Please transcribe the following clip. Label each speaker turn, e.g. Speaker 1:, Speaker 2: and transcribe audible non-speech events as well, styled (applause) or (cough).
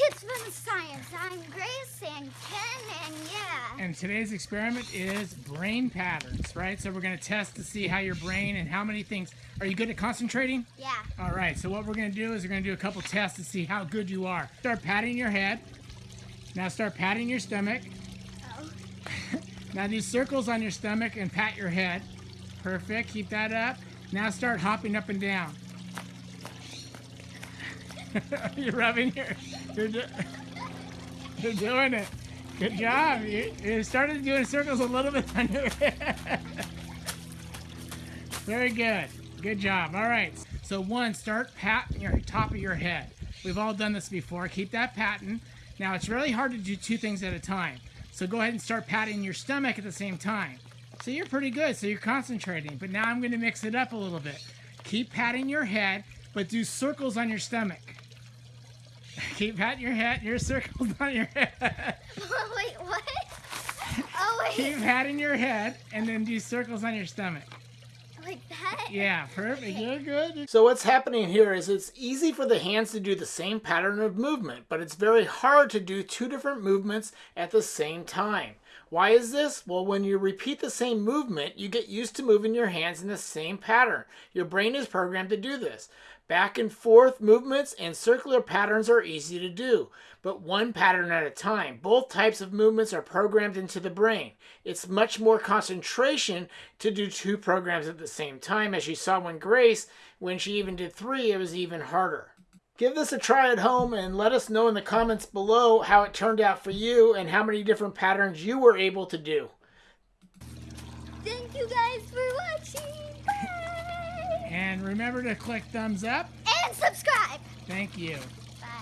Speaker 1: Kids Fun Science. I'm Grace and Ken and yeah.
Speaker 2: And today's experiment is brain patterns, right? So we're going to test to see how your brain and how many things. Are you good at concentrating?
Speaker 1: Yeah.
Speaker 2: All right, so what we're going to do is we're going to do a couple tests to see how good you are. Start patting your head. Now start patting your stomach.
Speaker 1: Oh. (laughs)
Speaker 2: now do circles on your stomach and pat your head. Perfect, keep that up. Now start hopping up and down. (laughs) you're rubbing your, you're, do, you're doing it. Good job. You, you started doing circles a little bit on your head. Very good. Good job. All right. So one, start patting your top of your head. We've all done this before. Keep that patting. Now it's really hard to do two things at a time. So go ahead and start patting your stomach at the same time. So you're pretty good. So you're concentrating. But now I'm going to mix it up a little bit. Keep patting your head, but do circles on your stomach. Keep patting your head, your circles (laughs) on your head.
Speaker 1: wait, what? Oh, wait.
Speaker 2: Keep patting your head and then do circles on your stomach. Yeah, perfect. You're good.
Speaker 3: So what's happening here is it's easy for the hands to do the same pattern of movement, but it's very hard to do two different movements at the same time. Why is this? Well, when you repeat the same movement, you get used to moving your hands in the same pattern. Your brain is programmed to do this. Back and forth movements and circular patterns are easy to do, but one pattern at a time. Both types of movements are programmed into the brain. It's much more concentration to do two programs at the same time, as you saw when Grace, when she even did three, it was even harder. Give this a try at home and let us know in the comments below how it turned out for you and how many different patterns you were able to do.
Speaker 1: Thank you guys for watching. Bye.
Speaker 2: And remember to click thumbs up.
Speaker 1: And subscribe.
Speaker 2: Thank you.